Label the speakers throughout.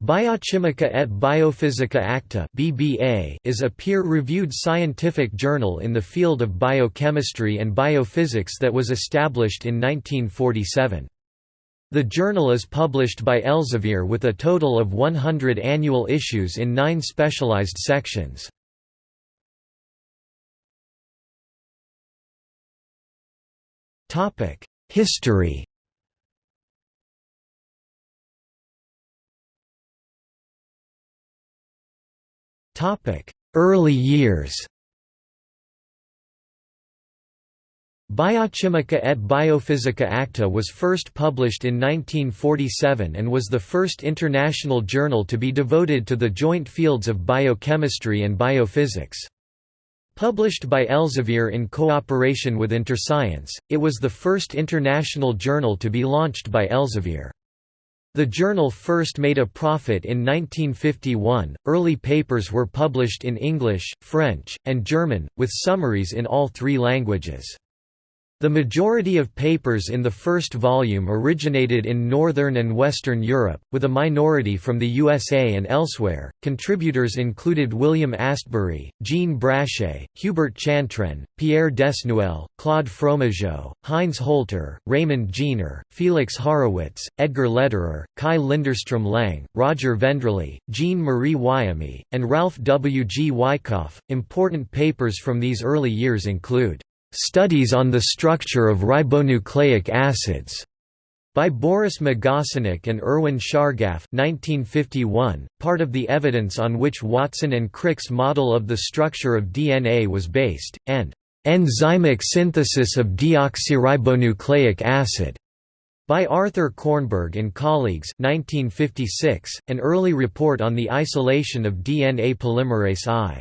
Speaker 1: Biochimica et Biophysica Acta (BBA) is a peer-reviewed scientific journal in the field of biochemistry and biophysics that was established in 1947. The journal is published by Elsevier with a total of 100 annual issues in 9 specialized sections. Topic: History Early years Biochimica et Biophysica Acta was first published in 1947 and was the first international journal to be devoted to the joint fields of biochemistry and biophysics. Published by Elsevier in cooperation with InterScience, it was the first international journal to be launched by Elsevier. The journal first made a profit in 1951. Early papers were published in English, French, and German, with summaries in all three languages. The majority of papers in the first volume originated in Northern and Western Europe, with a minority from the USA and elsewhere. Contributors included William Astbury, Jean Brachet, Hubert Chantrenne, Pierre Desnuelle, Claude Fromageot, Heinz Holter, Raymond Jeener, Felix Haurowitz, Edgar Lederer, Kaj Linderstrom Lang, Roger Vendrely, Jean Marie Wiame, and Ralph W. G. Wyckoff. Important papers from these early years include Studies on the Structure of Ribonucleic Acids by Boris Magasanik and Erwin Chargaff 1951, part of the evidence on which Watson and Crick's model of the structure of DNA was based, and "...enzymic synthesis of deoxyribonucleic acid", by Arthur Kornberg and colleagues 1956, an early report on the isolation of DNA polymerase I.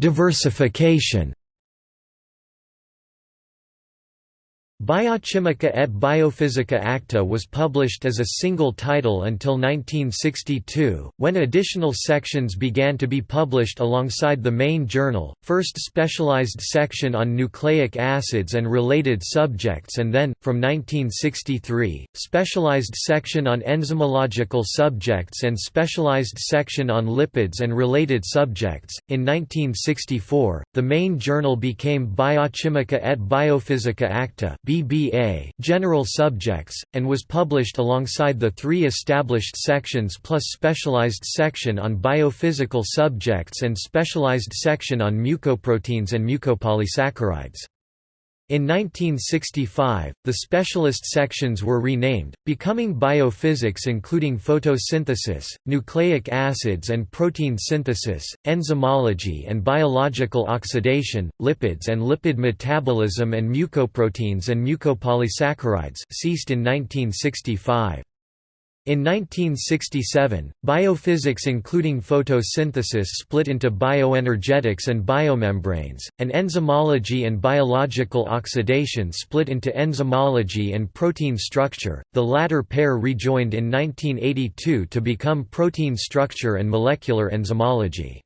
Speaker 1: Diversification Biochimica et Biophysica Acta was published as a single title until 1962, when additional sections began to be published alongside the main journal, first specialized section on nucleic acids and related subjects and then, from 1963, specialized section on enzymological subjects and specialized section on lipids and related subjects. In 1964, the main journal became Biochimica et Biophysica Acta BBA general subjects, and was published alongside the three established sections plus specialized section on biophysical subjects and specialized section on mucoproteins and mucopolysaccharides. In 1965, the specialist sections were renamed, becoming biophysics including photosynthesis, nucleic acids and protein synthesis, enzymology and biological oxidation, lipids and lipid metabolism and mucoproteins and mucopolysaccharides ceased in 1965. In 1967, biophysics including photosynthesis split into bioenergetics and biomembranes, and enzymology and biological oxidation split into enzymology and protein structure, the latter pair rejoined in 1982 to become protein structure and molecular enzymology.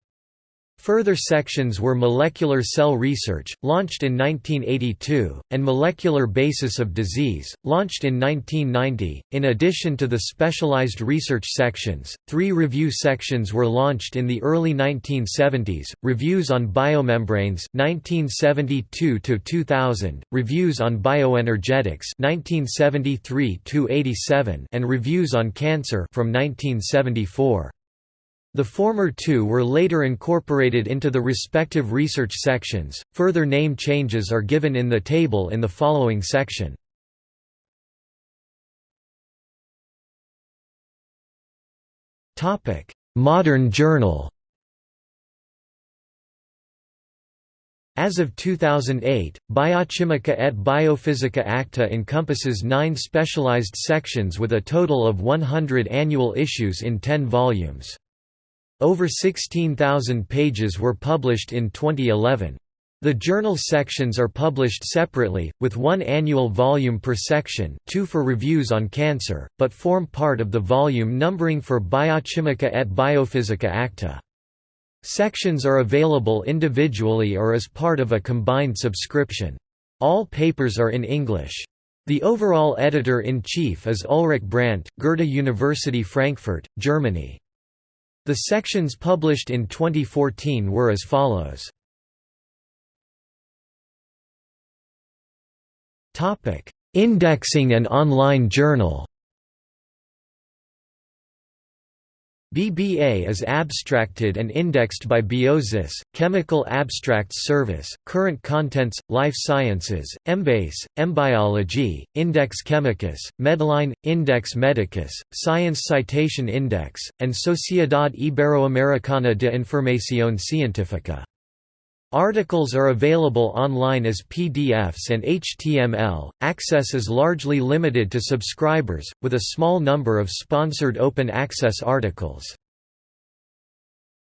Speaker 1: Further sections were Molecular Cell Research, launched in 1982, and Molecular Basis of Disease, launched in 1990. In addition to the specialized research sections, three review sections were launched in the early 1970s: Reviews on Biomembranes (1972 2000), Reviews on Bioenergetics (1973 87), and Reviews on Cancer from 1974. The former two were later incorporated into the respective research sections. Further name changes are given in the table in the following section. Topic: Modern Journal. As of 2008, Biochimica et Biophysica Acta encompasses nine specialized sections with a total of 100 annual issues in 10 volumes. Over 16,000 pages were published in 2011. The journal sections are published separately, with one annual volume per section two for reviews on cancer, but form part of the volume numbering for Biochimica et Biophysica Acta. Sections are available individually or as part of a combined subscription. All papers are in English. The overall editor-in-chief is Ulrich Brandt, Goethe University Frankfurt, Germany. The sections published in 2014 were as follows. Indexing and online journal BBA is abstracted and indexed by Biosis, Chemical Abstracts Service, Current Contents, Life Sciences, Embase, Embiology, Index Chemicus, Medline, Index Medicus, Science Citation Index, and Sociedad Iberoamericana de Información Científica. Articles are available online as PDFs and HTML. Access is largely limited to subscribers, with a small number of sponsored open access articles.